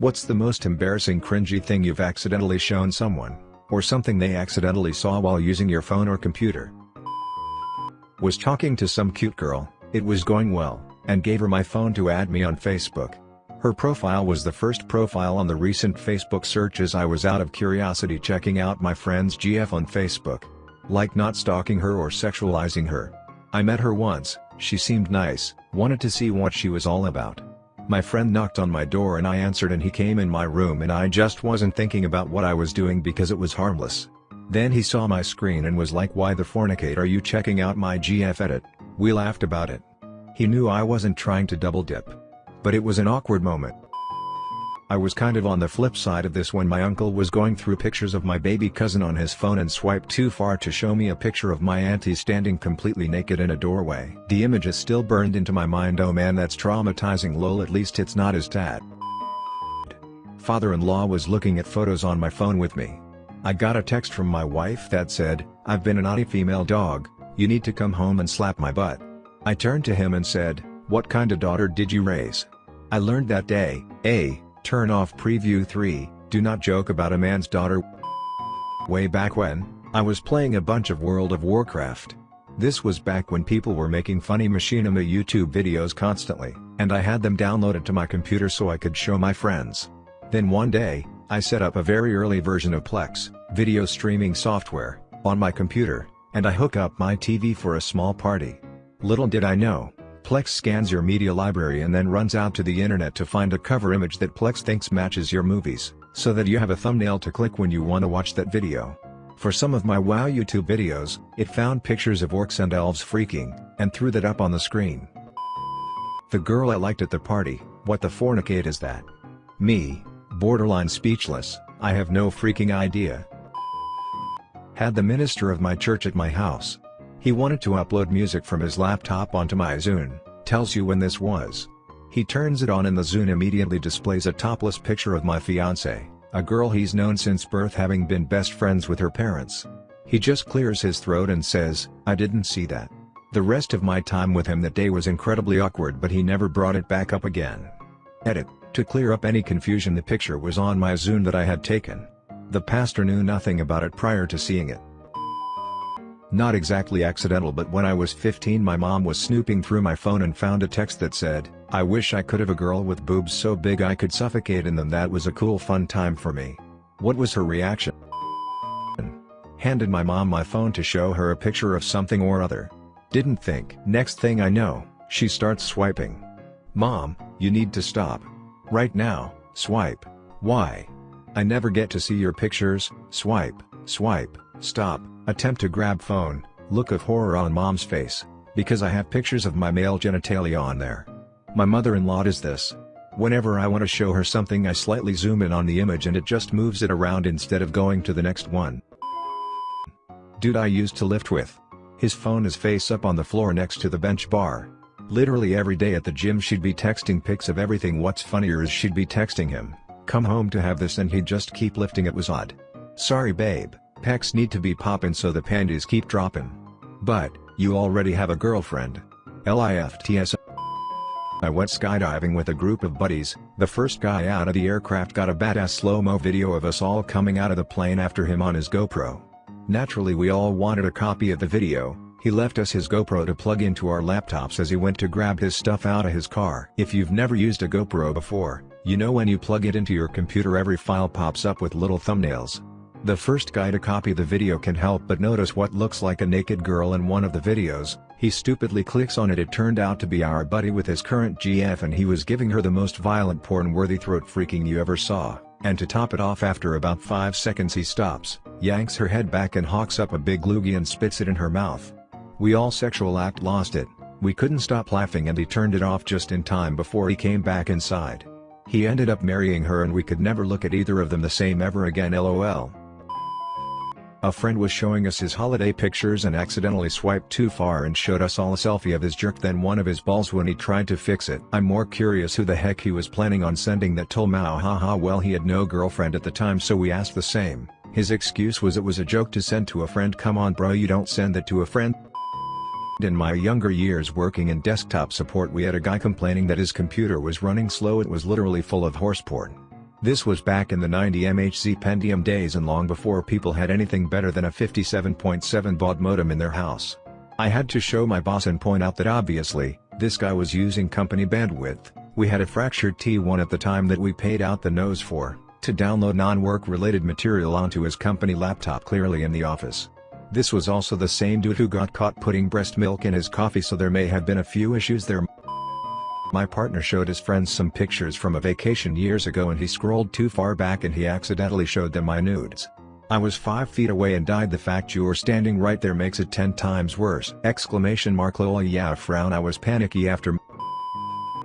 What's the most embarrassing cringy thing you've accidentally shown someone, or something they accidentally saw while using your phone or computer? Was talking to some cute girl, it was going well, and gave her my phone to add me on Facebook. Her profile was the first profile on the recent Facebook searches I was out of curiosity checking out my friend's GF on Facebook. Like not stalking her or sexualizing her. I met her once, she seemed nice, wanted to see what she was all about. My friend knocked on my door and I answered and he came in my room and I just wasn't thinking about what I was doing because it was harmless. Then he saw my screen and was like why the fornicate are you checking out my GF edit? We laughed about it. He knew I wasn't trying to double dip. But it was an awkward moment. I was kind of on the flip side of this when my uncle was going through pictures of my baby cousin on his phone and swiped too far to show me a picture of my auntie standing completely naked in a doorway. The image is still burned into my mind oh man that's traumatizing lol at least it's not as tad. Father-in-law was looking at photos on my phone with me. I got a text from my wife that said, I've been a naughty female dog, you need to come home and slap my butt. I turned to him and said, what kind of daughter did you raise? I learned that day, A, turn off preview 3, do not joke about a man's daughter. Way back when, I was playing a bunch of World of Warcraft. This was back when people were making funny machinima YouTube videos constantly, and I had them downloaded to my computer so I could show my friends. Then one day, I set up a very early version of Plex, video streaming software, on my computer, and I hook up my TV for a small party. Little did I know, Plex scans your media library and then runs out to the internet to find a cover image that Plex thinks matches your movies, so that you have a thumbnail to click when you want to watch that video. For some of my WoW YouTube videos, it found pictures of orcs and elves freaking, and threw that up on the screen. The girl I liked at the party, what the fornicate is that? Me, borderline speechless, I have no freaking idea. Had the minister of my church at my house, he wanted to upload music from his laptop onto my Zune, tells you when this was. He turns it on and the Zune immediately displays a topless picture of my fiancée, a girl he's known since birth having been best friends with her parents. He just clears his throat and says, I didn't see that. The rest of my time with him that day was incredibly awkward but he never brought it back up again. Edit, to clear up any confusion the picture was on my Zune that I had taken. The pastor knew nothing about it prior to seeing it. Not exactly accidental but when I was 15 my mom was snooping through my phone and found a text that said, I wish I could have a girl with boobs so big I could suffocate in them that was a cool fun time for me. What was her reaction? Handed my mom my phone to show her a picture of something or other. Didn't think. Next thing I know, she starts swiping. Mom, you need to stop. Right now, swipe. Why? I never get to see your pictures, swipe, swipe, stop. Attempt to grab phone, look of horror on mom's face, because I have pictures of my male genitalia on there. My mother-in-law does this. Whenever I want to show her something I slightly zoom in on the image and it just moves it around instead of going to the next one. Dude I used to lift with. His phone is face up on the floor next to the bench bar. Literally every day at the gym she'd be texting pics of everything what's funnier is she'd be texting him, come home to have this and he'd just keep lifting it was odd. Sorry babe. Pecs need to be poppin' so the panties keep droppin'. But, you already have a girlfriend. LIFTS I went skydiving with a group of buddies, the first guy out of the aircraft got a badass slow-mo video of us all coming out of the plane after him on his GoPro. Naturally we all wanted a copy of the video, he left us his GoPro to plug into our laptops as he went to grab his stuff out of his car. If you've never used a GoPro before, you know when you plug it into your computer every file pops up with little thumbnails. The first guy to copy the video can help but notice what looks like a naked girl in one of the videos, he stupidly clicks on it it turned out to be our buddy with his current GF and he was giving her the most violent porn-worthy throat freaking you ever saw, and to top it off after about 5 seconds he stops, yanks her head back and hawks up a big loogie and spits it in her mouth. We all sexual act lost it, we couldn't stop laughing and he turned it off just in time before he came back inside. He ended up marrying her and we could never look at either of them the same ever again lol. A friend was showing us his holiday pictures and accidentally swiped too far and showed us all a selfie of his jerk then one of his balls when he tried to fix it. I'm more curious who the heck he was planning on sending that told Mao haha well he had no girlfriend at the time so we asked the same. His excuse was it was a joke to send to a friend come on bro you don't send that to a friend. In my younger years working in desktop support we had a guy complaining that his computer was running slow it was literally full of horse porn. This was back in the 90 MHz Pentium days and long before people had anything better than a 57.7 baud modem in their house. I had to show my boss and point out that obviously, this guy was using company bandwidth, we had a fractured T1 at the time that we paid out the nose for, to download non-work related material onto his company laptop clearly in the office. This was also the same dude who got caught putting breast milk in his coffee so there may have been a few issues there. My partner showed his friends some pictures from a vacation years ago and he scrolled too far back and he accidentally showed them my nudes. I was 5 feet away and died the fact you were standing right there makes it 10 times worse! Exclamation mark lol yeah frown I was panicky after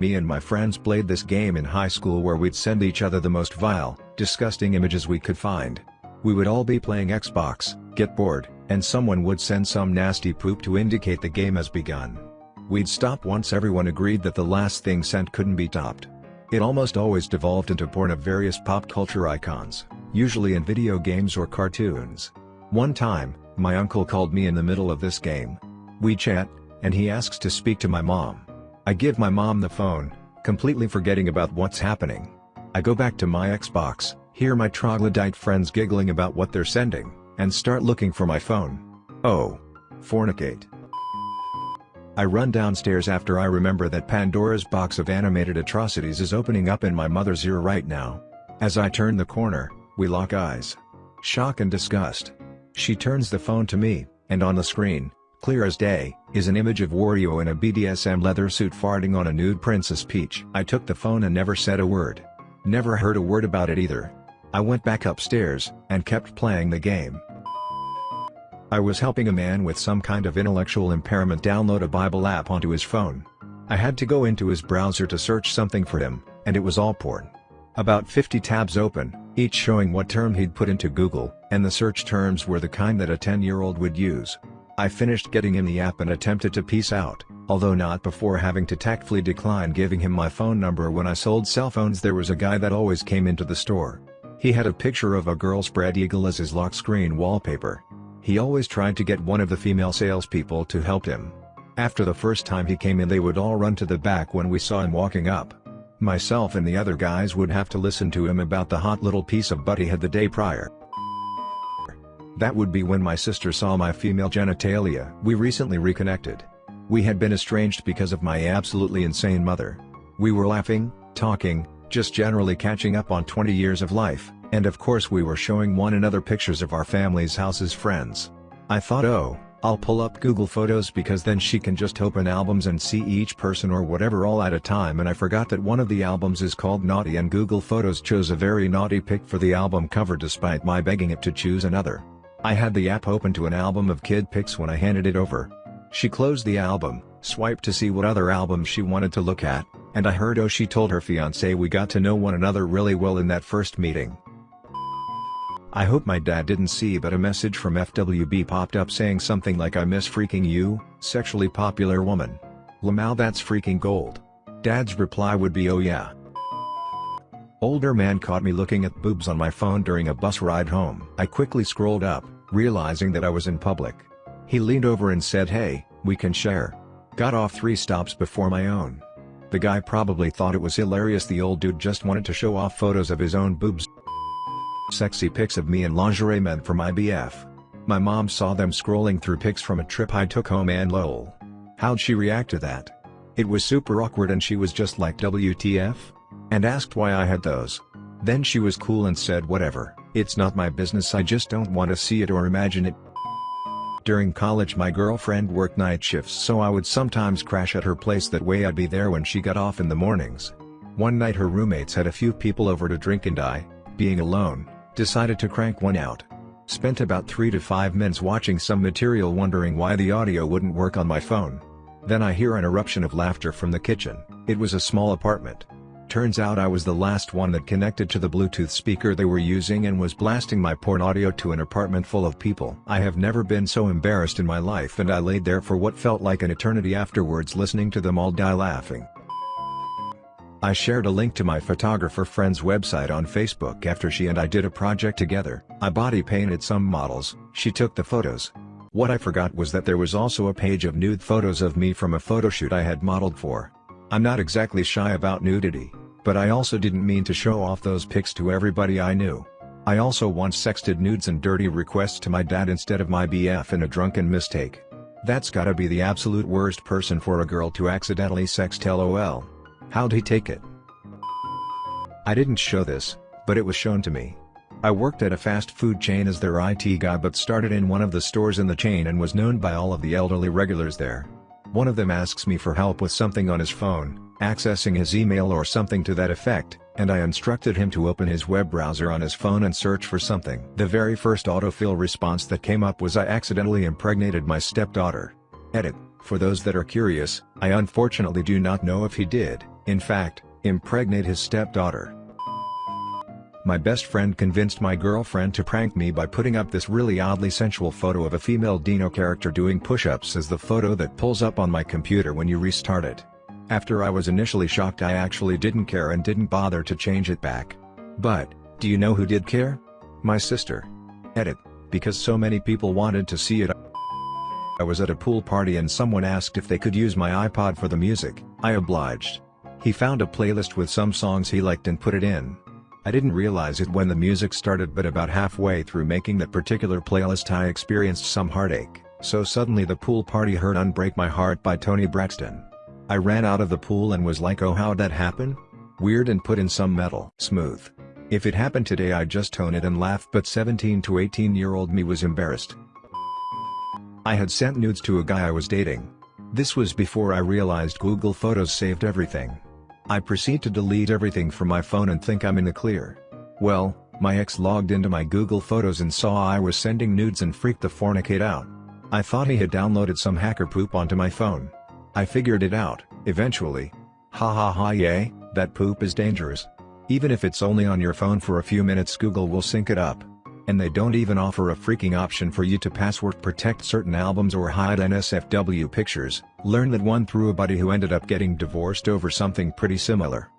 me and my friends played this game in high school where we'd send each other the most vile, disgusting images we could find. We would all be playing Xbox, get bored, and someone would send some nasty poop to indicate the game has begun. We'd stop once everyone agreed that the last thing sent couldn't be topped. It almost always devolved into porn of various pop culture icons, usually in video games or cartoons. One time, my uncle called me in the middle of this game. We chat, and he asks to speak to my mom. I give my mom the phone, completely forgetting about what's happening. I go back to my Xbox, hear my troglodyte friends giggling about what they're sending, and start looking for my phone. Oh. Fornicate. I run downstairs after I remember that Pandora's box of animated atrocities is opening up in my mother's ear right now. As I turn the corner, we lock eyes. Shock and disgust. She turns the phone to me, and on the screen, clear as day, is an image of Wario in a BDSM leather suit farting on a nude Princess Peach. I took the phone and never said a word. Never heard a word about it either. I went back upstairs, and kept playing the game. I was helping a man with some kind of intellectual impairment download a Bible app onto his phone. I had to go into his browser to search something for him, and it was all porn. About 50 tabs open, each showing what term he'd put into Google, and the search terms were the kind that a 10-year-old would use. I finished getting him the app and attempted to peace out, although not before having to tactfully decline giving him my phone number when I sold cell phones there was a guy that always came into the store. He had a picture of a girl spread eagle as his lock screen wallpaper. He always tried to get one of the female salespeople to help him. After the first time he came in they would all run to the back when we saw him walking up. Myself and the other guys would have to listen to him about the hot little piece of butt he had the day prior. That would be when my sister saw my female genitalia. We recently reconnected. We had been estranged because of my absolutely insane mother. We were laughing, talking, just generally catching up on 20 years of life. And of course we were showing one another pictures of our family's houses friends. I thought oh, I'll pull up Google Photos because then she can just open albums and see each person or whatever all at a time and I forgot that one of the albums is called Naughty and Google Photos chose a very naughty pic for the album cover despite my begging it to choose another. I had the app open to an album of kid pics when I handed it over. She closed the album, swiped to see what other albums she wanted to look at, and I heard oh she told her fiance we got to know one another really well in that first meeting. I hope my dad didn't see but a message from FWB popped up saying something like I miss freaking you, sexually popular woman. Lamau that's freaking gold. Dad's reply would be oh yeah. Older man caught me looking at boobs on my phone during a bus ride home. I quickly scrolled up, realizing that I was in public. He leaned over and said hey, we can share. Got off three stops before my own. The guy probably thought it was hilarious the old dude just wanted to show off photos of his own boobs. Sexy pics of me in lingerie meant for my BF. My mom saw them scrolling through pics from a trip I took home and lol. How'd she react to that? It was super awkward and she was just like WTF? And asked why I had those. Then she was cool and said whatever, it's not my business I just don't want to see it or imagine it. During college my girlfriend worked night shifts so I would sometimes crash at her place that way I'd be there when she got off in the mornings. One night her roommates had a few people over to drink and I, being alone, Decided to crank one out. Spent about 3 to 5 minutes watching some material wondering why the audio wouldn't work on my phone. Then I hear an eruption of laughter from the kitchen, it was a small apartment. Turns out I was the last one that connected to the Bluetooth speaker they were using and was blasting my porn audio to an apartment full of people. I have never been so embarrassed in my life and I laid there for what felt like an eternity afterwards listening to them all die laughing. I shared a link to my photographer friend's website on Facebook after she and I did a project together. I body painted some models, she took the photos. What I forgot was that there was also a page of nude photos of me from a photoshoot I had modeled for. I'm not exactly shy about nudity, But I also didn't mean to show off those pics to everybody I knew. I also once sexted nudes and dirty requests to my dad instead of my BF in a drunken mistake. That's gotta be the absolute worst person for a girl to accidentally sext lol. How'd he take it? I didn't show this, but it was shown to me. I worked at a fast food chain as their IT guy but started in one of the stores in the chain and was known by all of the elderly regulars there. One of them asks me for help with something on his phone, accessing his email or something to that effect, and I instructed him to open his web browser on his phone and search for something. The very first autofill response that came up was I accidentally impregnated my stepdaughter. Edit, for those that are curious, I unfortunately do not know if he did, in fact, impregnate his stepdaughter. My best friend convinced my girlfriend to prank me by putting up this really oddly sensual photo of a female Dino character doing push-ups as the photo that pulls up on my computer when you restart it. After I was initially shocked I actually didn't care and didn't bother to change it back. But, do you know who did care? My sister. Edit, because so many people wanted to see it. I was at a pool party and someone asked if they could use my iPod for the music, I obliged. He found a playlist with some songs he liked and put it in. I didn't realize it when the music started but about halfway through making that particular playlist I experienced some heartache, so suddenly the pool party heard Unbreak My Heart by Toni Braxton. I ran out of the pool and was like oh how'd that happen? Weird and put in some metal. Smooth. If it happened today I'd just tone it and laugh but 17 to 18 year old me was embarrassed. I had sent nudes to a guy I was dating. This was before I realized Google Photos saved everything. I proceed to delete everything from my phone and think I'm in the clear. Well, my ex logged into my Google Photos and saw I was sending nudes and freaked the fornicate out. I thought he had downloaded some hacker poop onto my phone. I figured it out, eventually. Ha ha ha yay, that poop is dangerous. Even if it's only on your phone for a few minutes Google will sync it up. And they don't even offer a freaking option for you to password protect certain albums or hide NSFW pictures, learn that one through a buddy who ended up getting divorced over something pretty similar.